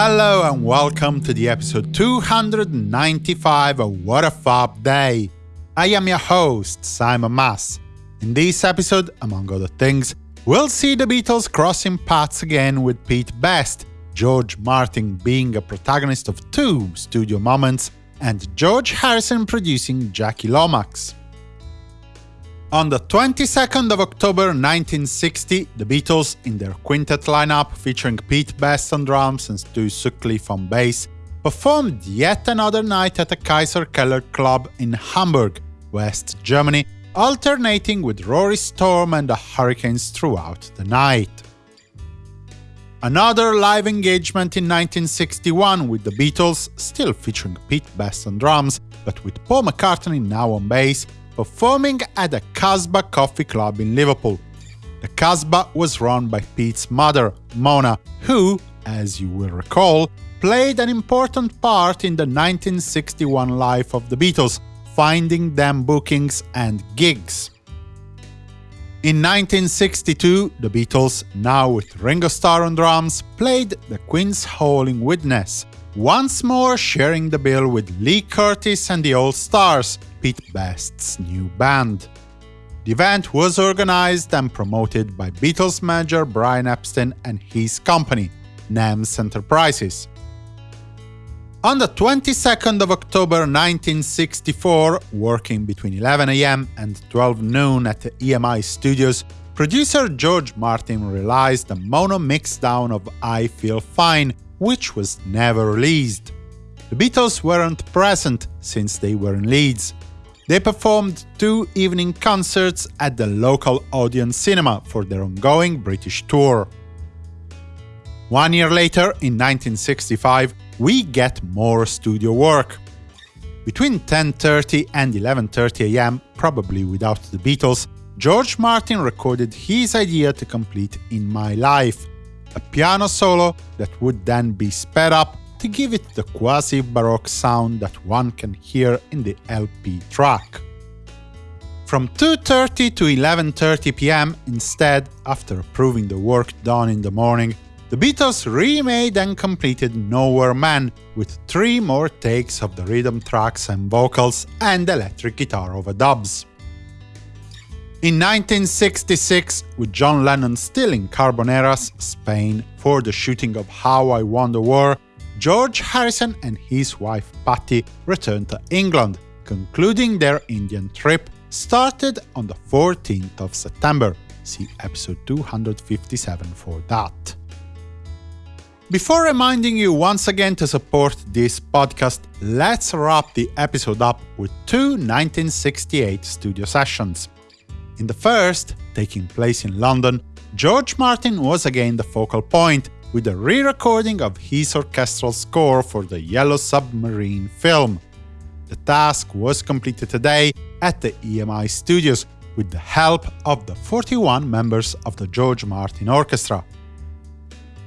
Hello and welcome to the episode 295 of What a Fab Day. I am your host, Simon Mas. In this episode, among other things, we'll see the Beatles crossing paths again with Pete Best, George Martin being a protagonist of two studio moments, and George Harrison producing Jackie Lomax. On the 22nd of October 1960, the Beatles, in their quintet lineup featuring Pete Best on drums and Stu Sutcliffe on bass, performed yet another night at the Kaiser Keller Club in Hamburg, West Germany, alternating with Rory Storm and the Hurricanes throughout the night. Another live engagement in 1961 with the Beatles, still featuring Pete Best on drums, but with Paul McCartney now on bass, performing at the Casbah Coffee Club in Liverpool. The Casbah was run by Pete's mother, Mona, who, as you will recall, played an important part in the 1961 life of the Beatles, finding them bookings and gigs. In 1962, the Beatles, now with Ringo Starr on drums, played the Queen's Hall in Widnes, once more sharing the bill with Lee Curtis and the All Stars, Pete Best's new band. The event was organized and promoted by Beatles manager Brian Epstein and his company, NEMS Enterprises. On the 22nd of October 1964, working between 11 am and 12 noon at the EMI studios, producer George Martin realized a mono mixdown of I Feel Fine, which was never released. The Beatles weren't present since they were in Leeds. They performed two evening concerts at the local Odeon Cinema for their ongoing British tour. One year later, in 1965, we get more studio work. Between 10.30 and 11.30 am, probably without the Beatles, George Martin recorded his idea to complete In My Life, a piano solo that would then be sped up to give it the quasi-baroque sound that one can hear in the LP track. From 2.30 to 11.30 pm instead, after approving the work done in the morning, the Beatles remade and completed Nowhere Man with three more takes of the rhythm tracks and vocals and electric guitar overdubs. In 1966, with John Lennon still in Carboneras, Spain, for the shooting of How I Won the War, George Harrison and his wife Pattie returned to England, concluding their Indian trip started on the 14th of September. See episode 257 for that. Before reminding you once again to support this podcast, let's wrap the episode up with two 1968 studio sessions. In the first, taking place in London, George Martin was again the focal point, with a re-recording of his orchestral score for the Yellow Submarine film. The task was completed today at the EMI studios with the help of the 41 members of the George Martin Orchestra.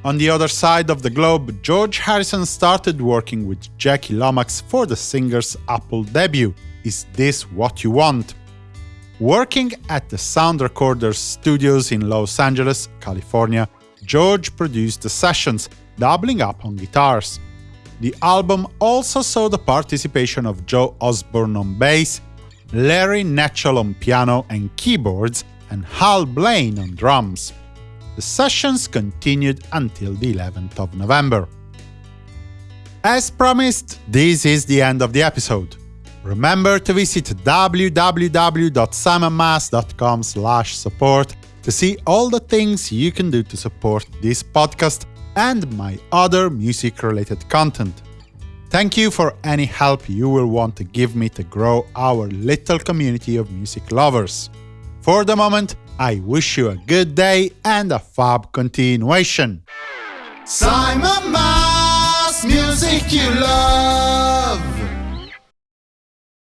On the other side of the globe, George Harrison started working with Jackie Lomax for the singer's Apple debut, Is This What You Want? Working at the Sound Recorders studios in Los Angeles, California, George produced the sessions, doubling up on guitars. The album also saw the participation of Joe Osborn on bass, Larry Knechtel on piano and keyboards, and Hal Blaine on drums. The sessions continued until the 11th of November. As promised, this is the end of the episode. Remember to visit www.simonmas.com support to see all the things you can do to support this podcast and my other music-related content. Thank you for any help you will want to give me to grow our little community of music lovers. For the moment, I wish you a good day and a fab continuation. Simon Mas, music you love.